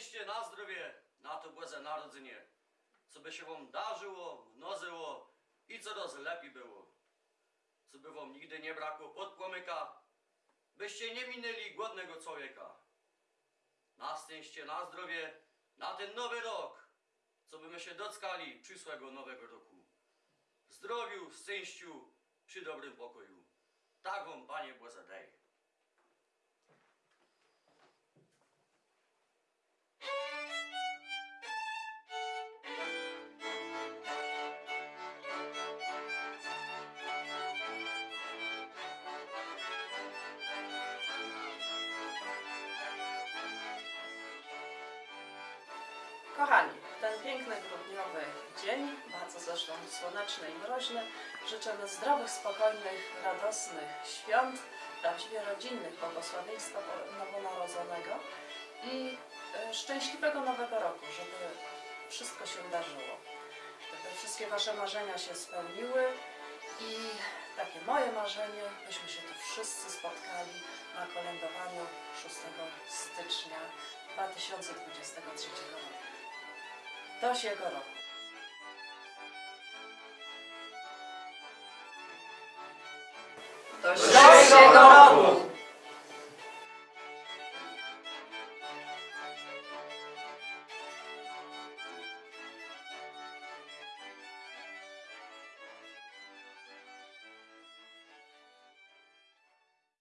szczęście, na zdrowie, na to Boże Narodzenie. Co by się wam darzyło, mnożyło i coraz lepiej było. Co by wam nigdy nie brakło podpłomyka, byście nie minęli głodnego człowieka. Na szczęście, na zdrowie, na ten nowy rok, co by my się dockali przyszłego nowego roku. W zdrowiu, szczęściu, przy dobrym pokoju. Tak wam, Panie Boże. Kochani, ten piękny grudniowy dzień, bardzo zresztą słoneczny i mroźny, życzymy zdrowych, spokojnych, radosnych świąt, prawdziwie rodzinnych, błogosławieństwa nowonarodzonego i e, szczęśliwego nowego roku, żeby wszystko się wydarzyło. Żeby wszystkie Wasze marzenia się spełniły i takie moje marzenie, byśmy się tu wszyscy spotkali na kolędowaniu 6 stycznia 2023 roku. Siego roku. Do Do siego roku!